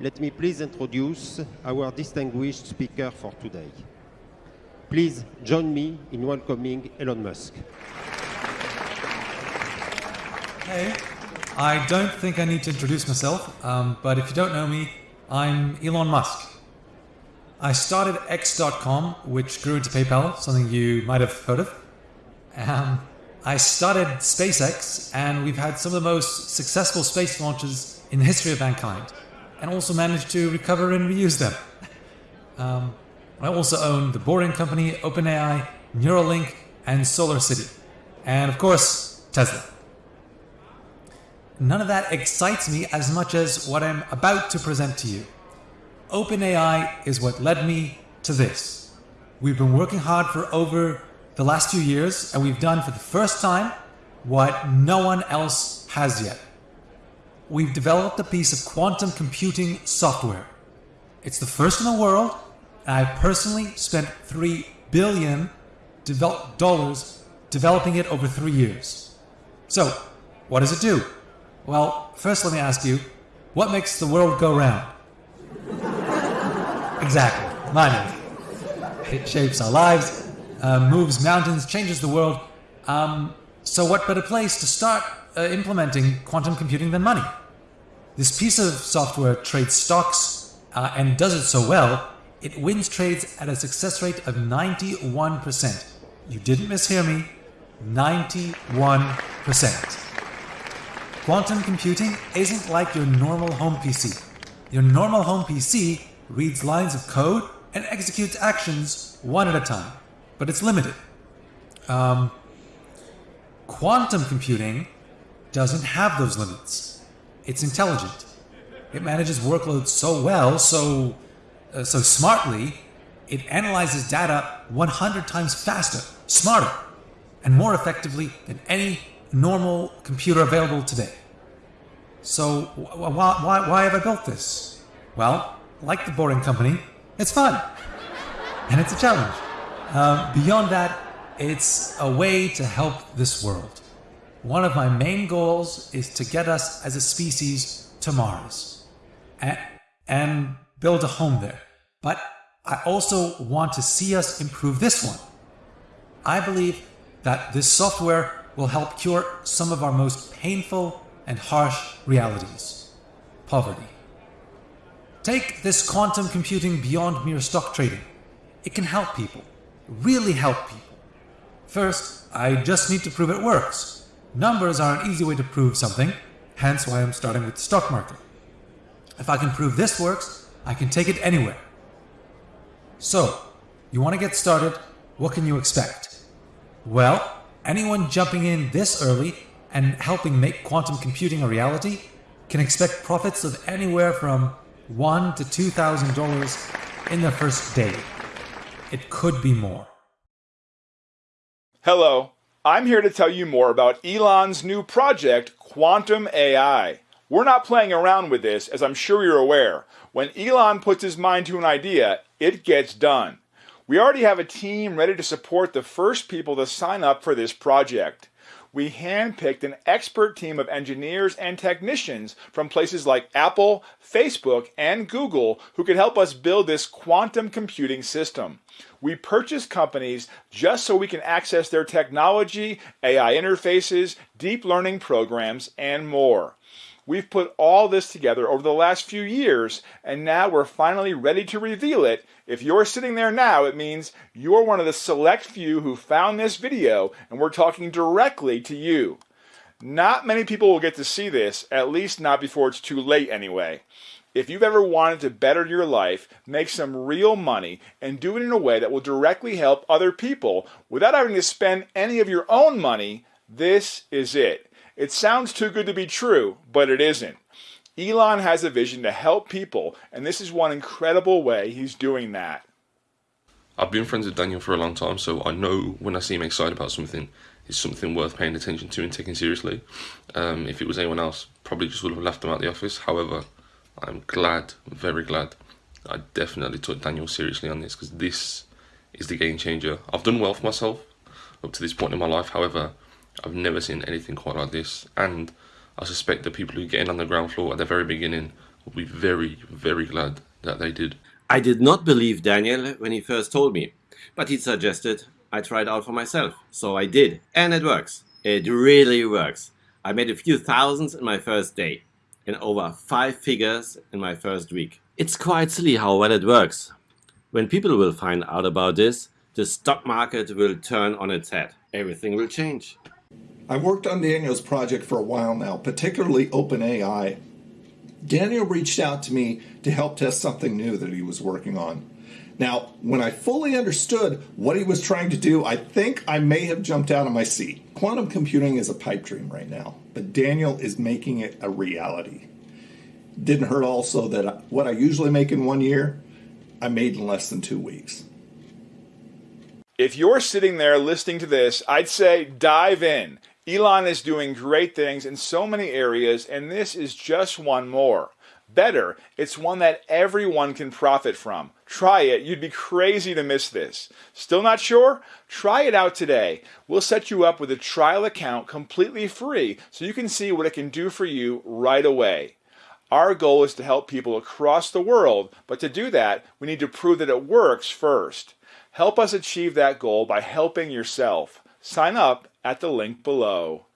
let me please introduce our distinguished speaker for today. Please join me in welcoming Elon Musk. Hey, I don't think I need to introduce myself, um, but if you don't know me, I'm Elon Musk. I started X.com, which grew into PayPal, something you might have heard of. Um, I started SpaceX, and we've had some of the most successful space launches in the history of mankind, and also managed to recover and reuse them. Um, I also own the Boring Company, OpenAI, Neuralink, and SolarCity, and of course, Tesla. None of that excites me as much as what I'm about to present to you. OpenAI is what led me to this. We've been working hard for over the last few years, and we've done for the first time what no one else has yet. We've developed a piece of quantum computing software. It's the first in the world, and I personally spent 3 billion devel dollars developing it over three years. So, what does it do? Well, first let me ask you, what makes the world go round? exactly, money. It shapes our lives, uh, moves mountains, changes the world. Um, so what better place to start uh, implementing quantum computing than money? This piece of software trades stocks uh, and does it so well, it wins trades at a success rate of 91%. You didn't mishear me, 91%. Quantum computing isn't like your normal home PC. Your normal home PC reads lines of code and executes actions one at a time, but it's limited. Um, quantum computing doesn't have those limits. It's intelligent. It manages workloads so well, so uh, so smartly, it analyzes data 100 times faster, smarter, and more effectively than any normal computer available today. So why, why, why have I built this? Well, like the Boring Company, it's fun. And it's a challenge. Uh, beyond that, it's a way to help this world. One of my main goals is to get us as a species to Mars and, and build a home there. But I also want to see us improve this one. I believe that this software will help cure some of our most painful and harsh realities. Poverty. Take this quantum computing beyond mere stock trading. It can help people, really help people. First, I just need to prove it works. Numbers are an easy way to prove something, hence why I'm starting with the stock market. If I can prove this works, I can take it anywhere. So, you want to get started, what can you expect? Well, anyone jumping in this early and helping make quantum computing a reality can expect profits of anywhere from one to two thousand dollars in the first day. It could be more. Hello, I'm here to tell you more about Elon's new project, Quantum AI. We're not playing around with this, as I'm sure you're aware. When Elon puts his mind to an idea, it gets done. We already have a team ready to support the first people to sign up for this project we handpicked an expert team of engineers and technicians from places like Apple, Facebook, and Google who could help us build this quantum computing system. We purchased companies just so we can access their technology, AI interfaces, deep learning programs, and more. We've put all this together over the last few years, and now we're finally ready to reveal it. If you're sitting there now, it means you're one of the select few who found this video, and we're talking directly to you. Not many people will get to see this, at least not before it's too late anyway. If you've ever wanted to better your life, make some real money, and do it in a way that will directly help other people without having to spend any of your own money, this is it. It sounds too good to be true, but it isn't. Elon has a vision to help people, and this is one incredible way he's doing that. I've been friends with Daniel for a long time, so I know when I see him excited about something, it's something worth paying attention to and taking seriously. Um, if it was anyone else, probably just would have left them out the office. However, I'm glad, very glad, I definitely took Daniel seriously on this because this is the game changer. I've done well for myself up to this point in my life. However, I've never seen anything quite like this, and I suspect the people who get in on the ground floor at the very beginning will be very, very glad that they did. I did not believe Daniel when he first told me, but he suggested I try it out for myself. So I did, and it works. It really works. I made a few thousands in my first day, and over five figures in my first week. It's quite silly how well it works. When people will find out about this, the stock market will turn on its head. Everything will change. I've worked on Daniel's project for a while now, particularly OpenAI. Daniel reached out to me to help test something new that he was working on. Now, when I fully understood what he was trying to do, I think I may have jumped out of my seat. Quantum computing is a pipe dream right now, but Daniel is making it a reality. Didn't hurt also that what I usually make in one year, I made in less than two weeks. If you're sitting there listening to this, I'd say dive in. Elon is doing great things in so many areas, and this is just one more. Better, it's one that everyone can profit from. Try it. You'd be crazy to miss this. Still not sure? Try it out today. We'll set you up with a trial account completely free so you can see what it can do for you right away. Our goal is to help people across the world, but to do that, we need to prove that it works first. Help us achieve that goal by helping yourself. Sign up at the link below.